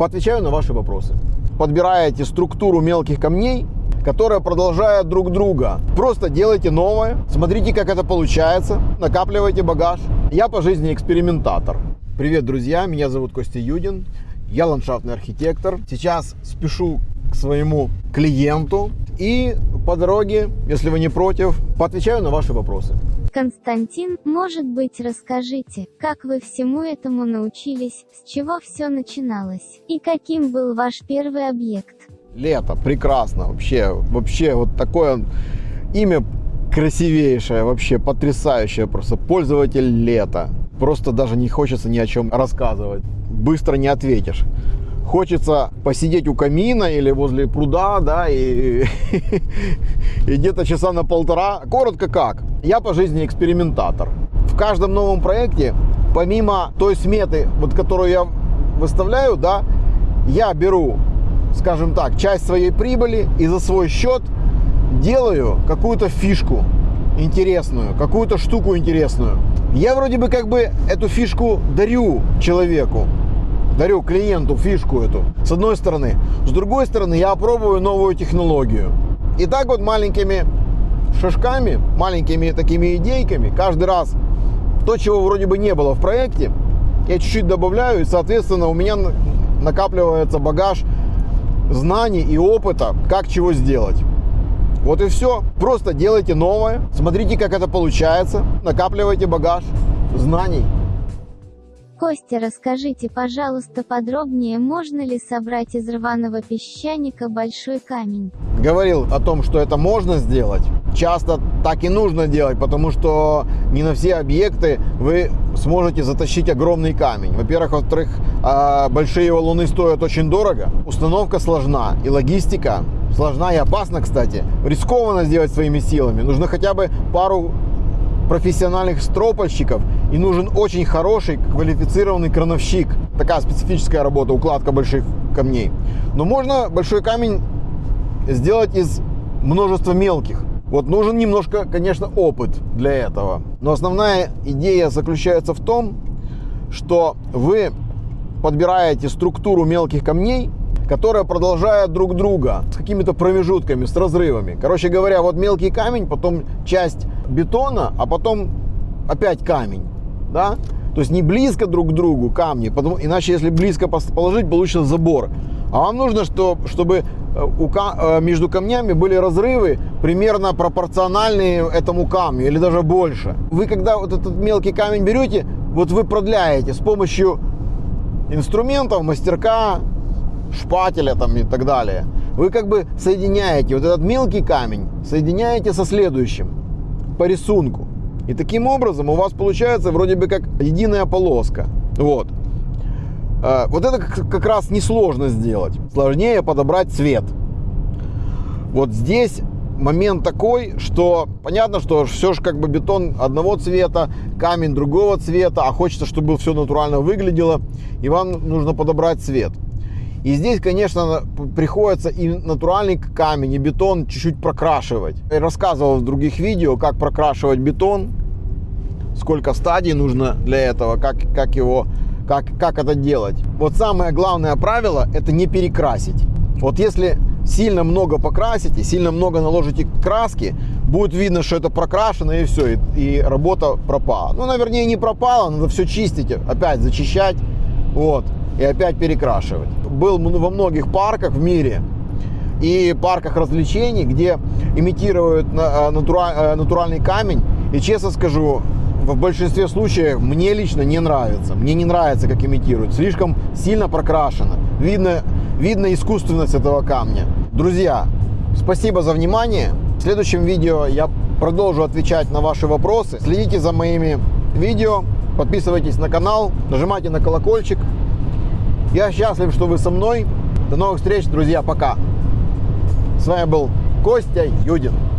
Поотвечаю на ваши вопросы. Подбираете структуру мелких камней, которые продолжают друг друга. Просто делайте новое, смотрите, как это получается, накапливайте багаж. Я по жизни экспериментатор. Привет, друзья, меня зовут Костя Юдин, я ландшафтный архитектор. Сейчас спешу к своему клиенту и по дороге, если вы не против, поотвечаю на ваши вопросы. Константин, может быть, расскажите, как вы всему этому научились, с чего все начиналось, и каким был ваш первый объект? Лето, прекрасно, вообще, вообще вот такое имя красивейшее, вообще потрясающее, просто пользователь лета. Просто даже не хочется ни о чем рассказывать, быстро не ответишь. Хочется посидеть у камина или возле пруда, да, и, и где-то часа на полтора. Коротко как, я по жизни экспериментатор. В каждом новом проекте, помимо той сметы, вот, которую я выставляю, да, я беру, скажем так, часть своей прибыли и за свой счет делаю какую-то фишку интересную, какую-то штуку интересную. Я вроде бы как бы эту фишку дарю человеку, дарю клиенту фишку эту, с одной стороны. С другой стороны, я опробую новую технологию. И так вот маленькими шажками, маленькими такими идейками, каждый раз то, чего вроде бы не было в проекте, я чуть-чуть добавляю, и, соответственно, у меня накапливается багаж знаний и опыта, как чего сделать. Вот и все. Просто делайте новое, смотрите, как это получается, накапливайте багаж знаний. Костя, расскажите, пожалуйста, подробнее, можно ли собрать из рваного песчаника большой камень? Говорил о том, что это можно сделать. Часто так и нужно делать, потому что не на все объекты вы сможете затащить огромный камень. Во-первых, во-вторых, а, большие валуны стоят очень дорого, установка сложна и логистика сложна и опасна, кстати. Рискованно сделать своими силами. Нужно хотя бы пару профессиональных стропольщиков и нужен очень хороший квалифицированный крановщик. Такая специфическая работа, укладка больших камней. Но можно большой камень сделать из множества мелких. Вот нужен немножко, конечно, опыт для этого. Но основная идея заключается в том, что вы подбираете структуру мелких камней, которые продолжают друг друга с какими-то промежутками, с разрывами. Короче говоря, вот мелкий камень, потом часть бетона, а потом опять камень. Да? То есть не близко друг к другу камни, потому, иначе если близко положить, получится забор. А вам нужно, что, чтобы э, у, э, между камнями были разрывы примерно пропорциональные этому камню или даже больше. Вы когда вот этот мелкий камень берете, вот вы продляете с помощью инструментов, мастерка, шпателя там и так далее. Вы как бы соединяете вот этот мелкий камень, соединяете со следующим по рисунку. И таким образом у вас получается вроде бы как единая полоска. Вот. А, вот это как раз несложно сделать. Сложнее подобрать цвет. Вот здесь момент такой, что понятно, что все же как бы бетон одного цвета, камень другого цвета, а хочется, чтобы все натурально выглядело, и вам нужно подобрать цвет. И здесь, конечно, приходится и натуральный камень, и бетон чуть-чуть прокрашивать. Я рассказывал в других видео, как прокрашивать бетон, сколько стадий нужно для этого, как, как его, как, как это делать. Вот самое главное правило – это не перекрасить. Вот если сильно много покрасите, сильно много наложите краски, будет видно, что это прокрашено и все, и, и работа пропала. Ну, наверное, не пропала, надо все чистить, опять зачищать, вот, и опять перекрашивать был во многих парках в мире и парках развлечений, где имитируют э, э, натуральный камень. И честно скажу, в большинстве случаев мне лично не нравится. Мне не нравится, как имитируют. Слишком сильно прокрашено. Видно, видно искусственность этого камня. Друзья, спасибо за внимание. В следующем видео я продолжу отвечать на ваши вопросы. Следите за моими видео, подписывайтесь на канал, нажимайте на колокольчик. Я счастлив, что вы со мной. До новых встреч, друзья. Пока. С вами был Костя Юдин.